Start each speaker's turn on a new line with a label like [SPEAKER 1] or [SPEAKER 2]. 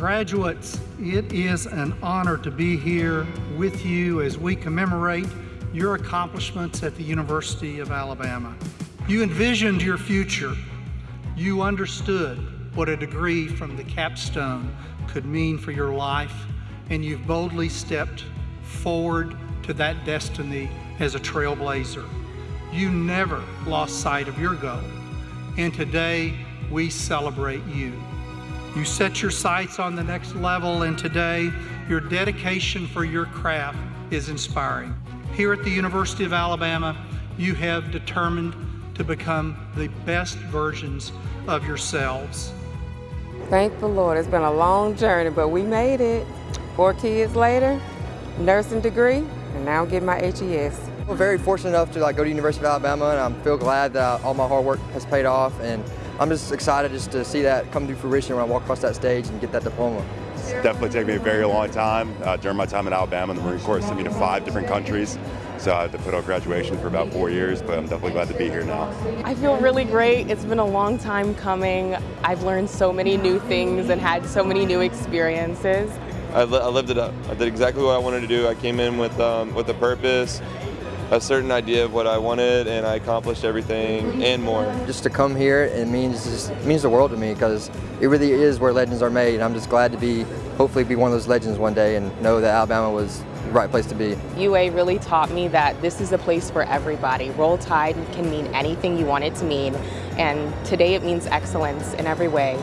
[SPEAKER 1] Graduates, it is an honor to be here with you as we commemorate your accomplishments at the University of Alabama. You envisioned your future. You understood what a degree from the capstone could mean for your life, and you've boldly stepped forward to that destiny as a trailblazer. You never lost sight of your goal, and today we celebrate you. You set your sights on the next level, and today your dedication for your craft is inspiring. Here at the University of Alabama, you have determined to become the best versions of yourselves.
[SPEAKER 2] Thank the Lord. It's been a long journey, but we made it. Four kids later, nursing degree, and now get my HES.
[SPEAKER 3] I'm very fortunate enough to like go to University of Alabama, and I feel glad that all my hard work has paid off. And I'm just excited just to see that come to fruition when I walk across that stage and get that diploma.
[SPEAKER 4] It's definitely taken me a very long time. Uh, during my time in Alabama, the Marine Corps sent me to five different countries. So I had to put out graduation for about four years, but I'm definitely glad to be here now.
[SPEAKER 5] I feel really great. It's been a long time coming. I've learned so many new things and had so many new experiences.
[SPEAKER 6] I, li I lived it up. I did exactly what I wanted to do. I came in with, um, with a purpose, a certain idea of what I wanted and I accomplished everything and more.
[SPEAKER 3] Just to come here, it means just, it means the world to me because it really is where legends are made. And I'm just glad to be, hopefully be one of those legends one day and know that Alabama was the right place to be.
[SPEAKER 5] UA really taught me that this is a place for everybody. Roll Tide can mean anything you want it to mean and today it means excellence in every way.